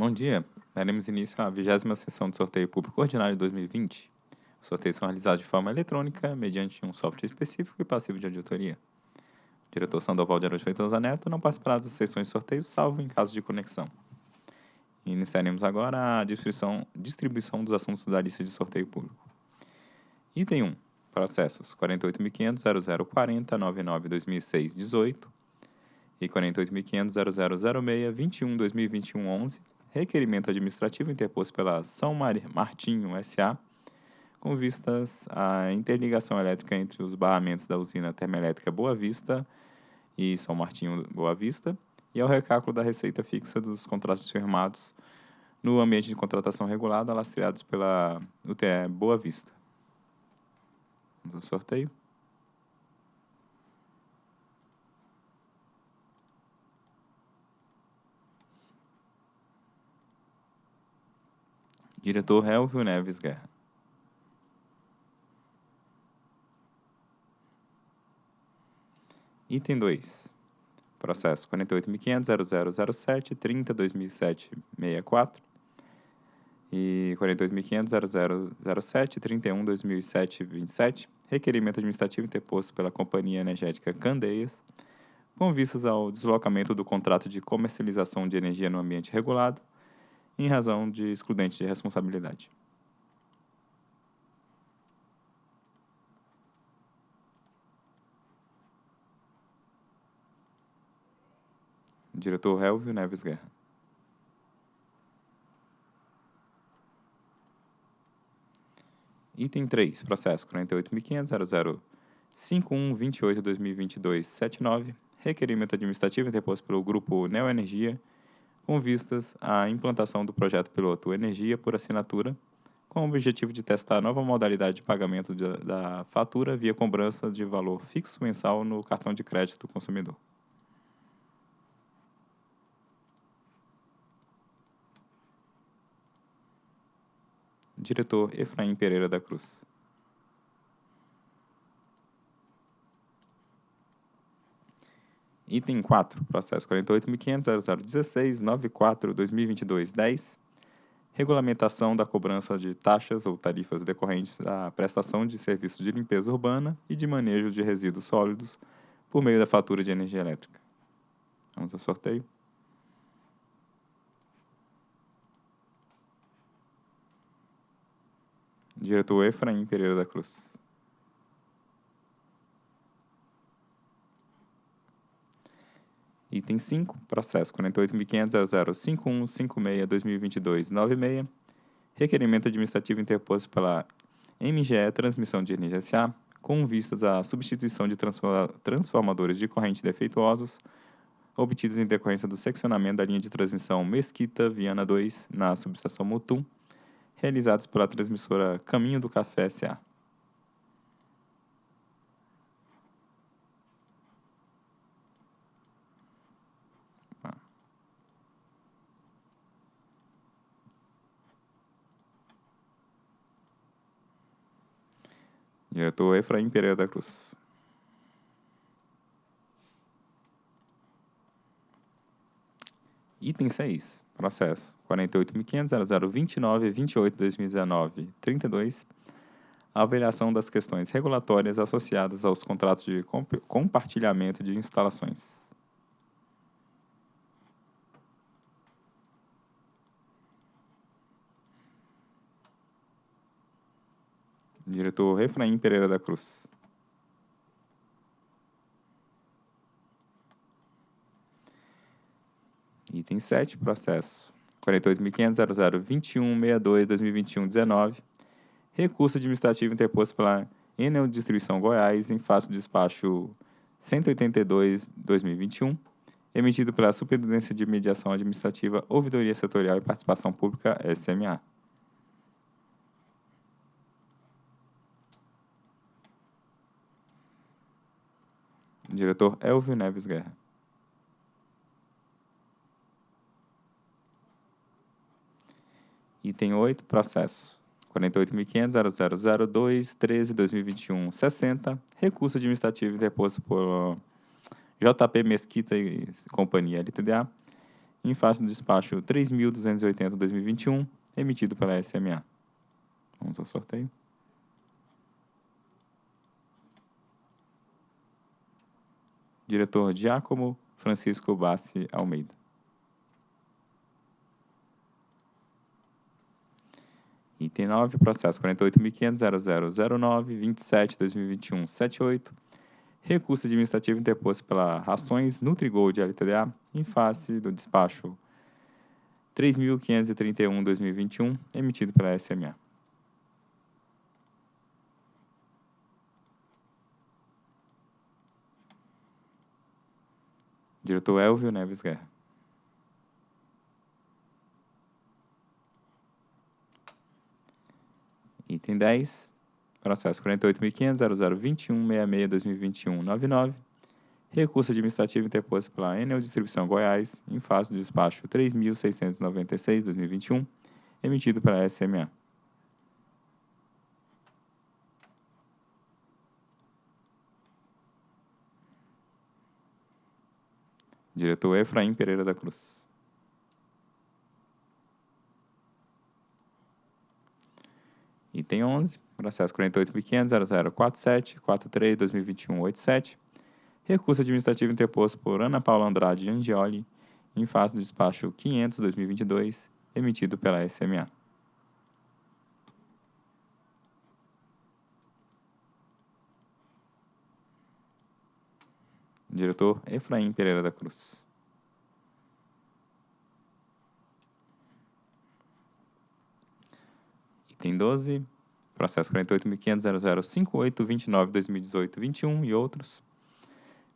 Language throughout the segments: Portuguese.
Bom dia. Daremos início à vigésima sessão do sorteio público ordinário de 2020. Os sorteios são realizados de forma eletrônica, mediante um software específico e passivo de auditoria. O diretor Sandoval de Araújo Feitosa Neto não participará das sessões de sorteio, salvo em caso de conexão. Iniciaremos agora a distribuição, distribuição dos assuntos da lista de sorteio público. Item 1. Processos 48.500.0040.99.2006.18 e 48.500.0006.21.2021.11 requerimento administrativo interposto pela São Martinho S.A., com vistas à interligação elétrica entre os barramentos da usina termoelétrica Boa Vista e São Martinho Boa Vista, e ao recálculo da receita fixa dos contratos firmados no ambiente de contratação regulada, lastreados pela UTE Boa Vista. Vamos ao sorteio. Diretor Helvio Neves Guerra. Item 2. Processo 48.500.0007.30.2007.64 e 48.500.0007.31.2007.27. Requerimento administrativo interposto pela Companhia Energética Candeias, com vistas ao deslocamento do contrato de comercialização de energia no ambiente regulado em razão de excludente de responsabilidade. Diretor Helvio Neves Guerra. Item 3, processo 48.500.0051.28.2022.79, requerimento administrativo interposto pelo Grupo Neoenergia com vistas à implantação do projeto piloto Energia por Assinatura, com o objetivo de testar a nova modalidade de pagamento de, da fatura via cobrança de valor fixo mensal no cartão de crédito do consumidor. Diretor Efraim Pereira da Cruz. Item 4, processo 48.500.0016.94.2022.10, regulamentação da cobrança de taxas ou tarifas decorrentes da prestação de serviços de limpeza urbana e de manejo de resíduos sólidos por meio da fatura de energia elétrica. Vamos ao sorteio. Diretor Efraim Pereira da Cruz. Item 5, processo 48.500.005156.2022.96, requerimento administrativo interposto pela MGE Transmissão de Energia S.A., com vistas à substituição de transformadores de corrente defeituosos obtidos em decorrência do seccionamento da linha de transmissão Mesquita Viana 2 na subestação Mutum, realizados pela transmissora Caminho do Café S.A. Diretor Efraim Pereira da Cruz. Item 6. Processo 48.500.0029.28.2019.32. Avaliação das questões regulatórias associadas aos contratos de compartilhamento de instalações. Diretor Efraim Pereira da Cruz. Item 7, processo 48.500.0021.62.2021.19. Recurso administrativo interposto pela Enel Distribuição Goiás em face do despacho 182-2021, emitido pela Superintendência de Mediação Administrativa, Ouvidoria Setorial e Participação Pública, SMA. Diretor Elvio Neves Guerra. Item 8, processo 48.500.0002.13.2021.60, recurso administrativo interposto por JP Mesquita e Companhia LTDA, em face do despacho 3.280-2021, emitido pela SMA. Vamos ao sorteio. Diretor Giacomo Francisco Bassi Almeida. Item 9, processo 48.500.0009.27.2021.78. Recurso administrativo interposto pela Rações Nutrigold LTDA em face do despacho 3.531.2021, emitido pela SMA. Diretor Elvio Neves Guerra. Item 10, processo 48.500.0021.66.2021.99, recurso administrativo interposto pela Enel Distribuição Goiás, em face do despacho 3.696.2021, emitido pela SMA. Diretor Efraim Pereira da Cruz. Item 11, processo 48.500.0047.43.2021.87, recurso administrativo interposto por Ana Paula Andrade Angioli, em face do despacho 500-2022, emitido pela SMA. Diretor Efraim Pereira da Cruz. Item 12, processo 48.500.0058.29.2018.21 e outros.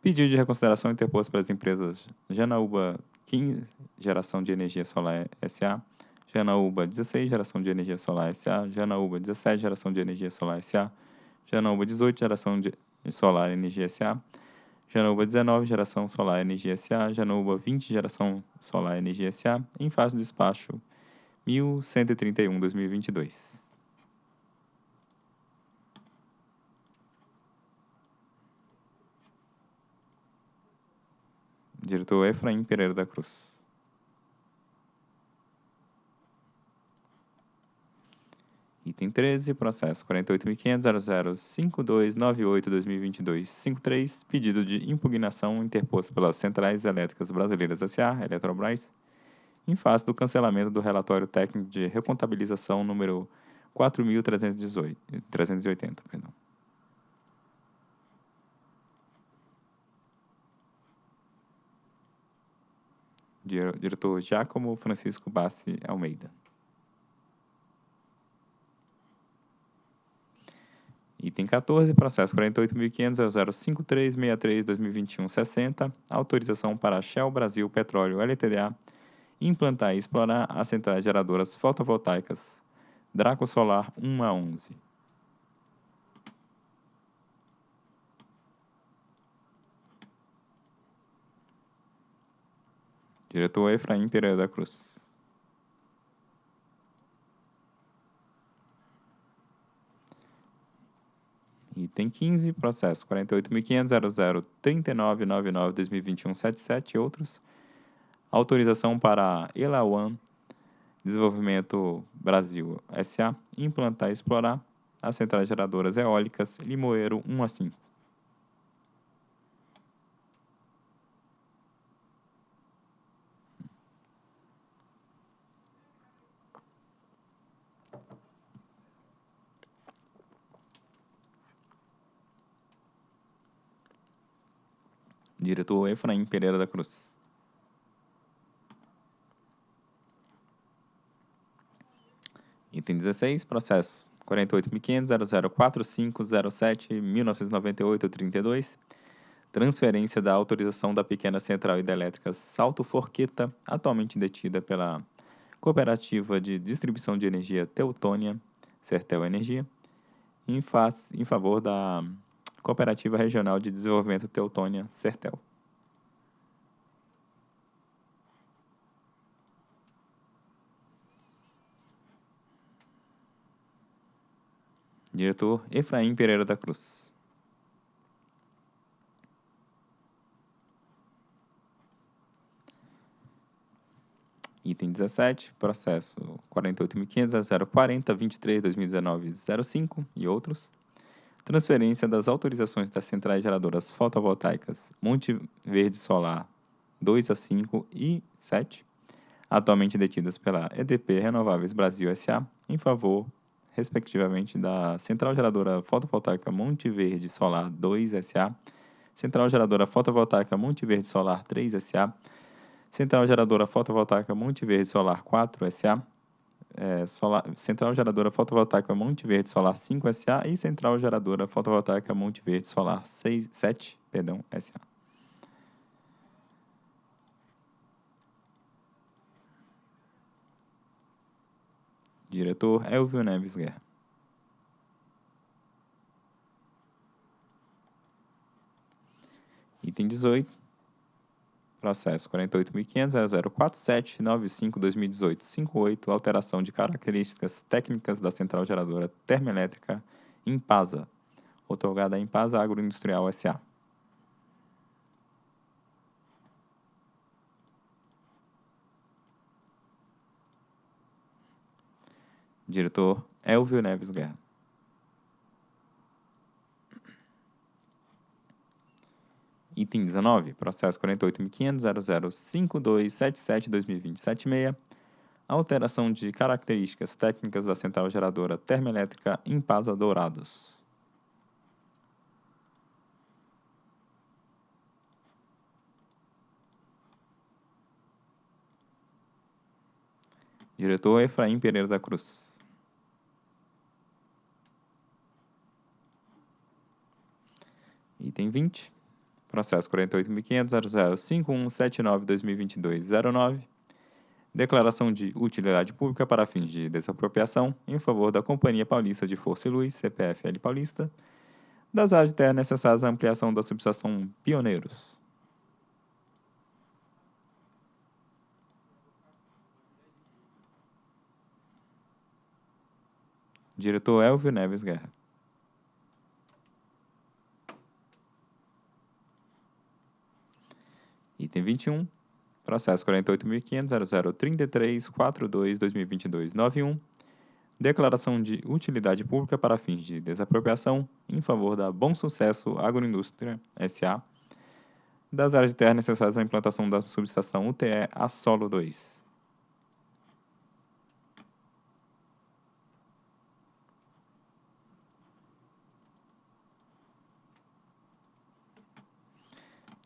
Pedido de reconsideração interposto pelas empresas Janaúba 15, Geração de Energia Solar SA, Janaúba 16, Geração de Energia Solar SA, Janaúba 17, Geração de Energia Solar SA, Janaúba 18, Geração de Solar Energia SA, Janaúba 19, Geração Solar Energia SA, Janaúba 20, Geração Solar Energia SA, em fase do despacho 1131-2022. Diretor Efraim Pereira da Cruz. Item 13, processo 48.500.005298.2022.53, pedido de impugnação interposto pelas Centrais Elétricas Brasileiras S.A., Eletrobras, em face do cancelamento do relatório técnico de recontabilização número 4.380. Perdão. Diretor Giacomo Francisco Bassi Almeida. Item 14, processo 48.500.0053.63.2021.60, autorização para a Shell Brasil Petróleo LTDA implantar e explorar as centrais geradoras fotovoltaicas Draco Solar 1 a 11. Diretor Efraim Pereira da Cruz. Item 15, processo 48.500.0039.99.2021.77 e outros. Autorização para Elawan Desenvolvimento Brasil S.A. implantar e explorar as centrais geradoras eólicas Limoeiro 1 a 5. Diretor Efraim Pereira da Cruz. Item 16, processo 48.500.004507.1998.32, transferência da autorização da pequena central hidrelétrica Salto Forqueta, atualmente detida pela Cooperativa de Distribuição de Energia Teutônia, Sertel Energia, em, em favor da Cooperativa Regional de Desenvolvimento Teutônia, Sertel. Diretor Efraim Pereira da Cruz. Item 17, processo 48.500.040.23.2019.05 e outros. Transferência das autorizações das centrais geradoras fotovoltaicas Monte Verde Solar 2 a 5 e 7, atualmente detidas pela EDP Renováveis Brasil S.A., em favor, respectivamente, da Central Geradora Fotovoltaica Monte Verde Solar 2 S.A., Central Geradora Fotovoltaica Monte Verde Solar 3 S.A., Central Geradora Fotovoltaica Monte Verde Solar 4 SA, é, solar, Central Geradora Fotovoltaica Monte Verde Solar 5 SA e Central Geradora Fotovoltaica Monte Verde Solar 6, 7 perdão, SA. Diretor Elvio Neves Guerra. Item 18 Processo 48.500.0047.95.2018.58, alteração de características técnicas da central geradora termoelétrica Impasa, otorgada a Impasa Agroindustrial S.A. Diretor Elvio Neves Guerra. Item 19, processo 48.500.005277.2020.76, alteração de características técnicas da central geradora termoelétrica Impasa Dourados. Diretor Efraim Pereira da Cruz. Item 20. Processo 48.500.005179.2022.09. Declaração de utilidade pública para fins de desapropriação em favor da Companhia Paulista de Força e Luz, CPFL Paulista, das áreas de terra necessárias à ampliação da subestação Pioneiros. Diretor Elvio Neves Guerra. Item 21, processo 48.500.0033.42.2022.91, declaração de utilidade pública para fins de desapropriação em favor da Bom Sucesso Agroindústria S.A., das áreas de terra necessárias à implantação da subestação UTE a solo 2.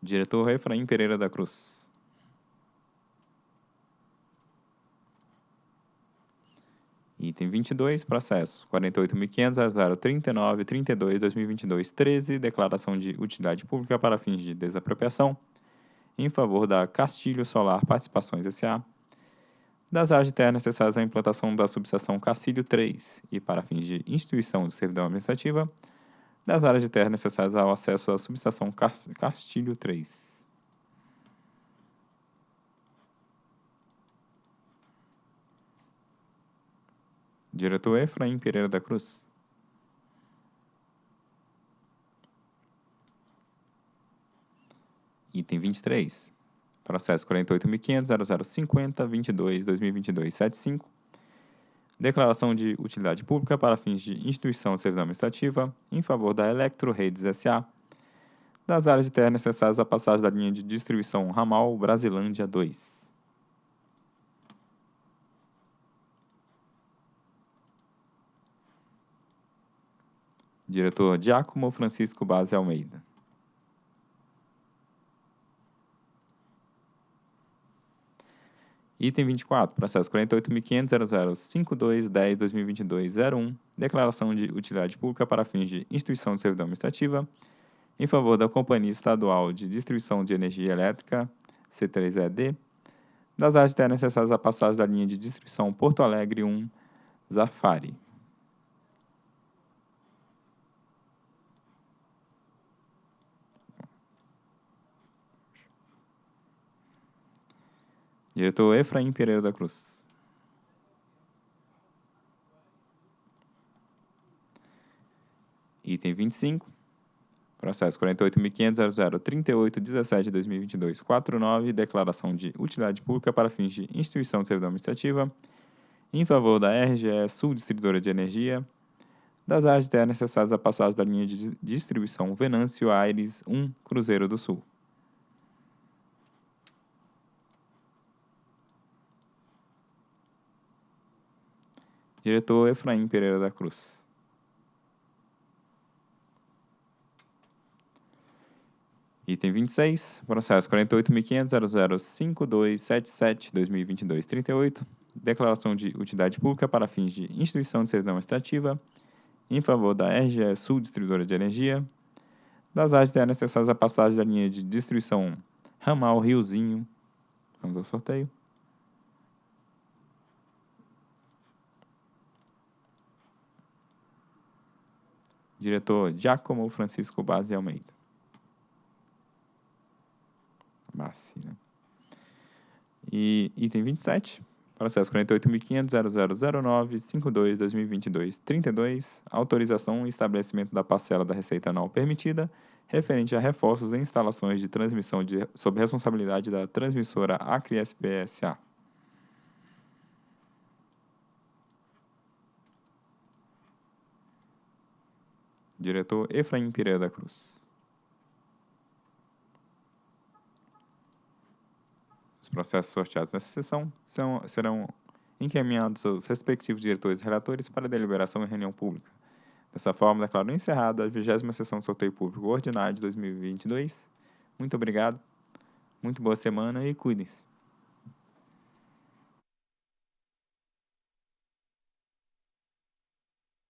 Diretor Efraim Pereira da Cruz. Item 22, processo 48.500.039.32.2022.13, declaração de utilidade pública para fins de desapropriação em favor da Castilho Solar Participações S.A., das áreas de terra necessárias à implantação da subestação Castilho 3 e para fins de instituição de servidão administrativa, das áreas de terra necessárias ao acesso à subestação Castilho 3. Diretor Efraim Pereira da Cruz. Item 23. Processo 48.500.0050.22.2022.75 Declaração de utilidade pública para fins de instituição de servidão administrativa em favor da Electro Redes S.A. das áreas de terra necessárias à passagem da linha de distribuição ramal Brasilândia 2. Diretor Giacomo Francisco Base Almeida. Item 24, processo 48.500.0052.10.2022.01, declaração de utilidade pública para fins de instituição de servidão administrativa em favor da Companhia Estadual de Distribuição de Energia Elétrica, C3ED, das áreas necessárias à passagem da linha de distribuição Porto Alegre 1, Zafari. Diretor Efraim Pereira da Cruz. Item 25. Processo 48.500.0038.17.2022.49, declaração de utilidade pública para fins de instituição de servidão administrativa, em favor da RGE Sul Distribuidora de Energia, das áreas terras necessárias à passagem da linha de distribuição Venâncio Aires 1, Cruzeiro do Sul. Diretor Efraim Pereira da Cruz. Item 26, processo 48.500.005277.2022.38, declaração de utilidade pública para fins de instituição de servidão administrativa em favor da RGE Sul Distribuidora de Energia, das áreas necessárias à passagem da linha de distribuição Ramal Riozinho. Vamos ao sorteio. Diretor Giacomo Francisco Base Almeida. Bassi, né? E item 27, processo 48.500.0009.52.2022.32, autorização e estabelecimento da parcela da receita anual permitida, referente a reforços em instalações de transmissão de, sob responsabilidade da transmissora Acre SPSA. Diretor Efraim Pereira da Cruz. Os processos sorteados nessa sessão são, serão encaminhados aos respectivos diretores e relatores para deliberação em reunião pública. Dessa forma, declaro encerrada a 20 sessão de sorteio público ordinário de 2022. Muito obrigado, muito boa semana e cuidem-se.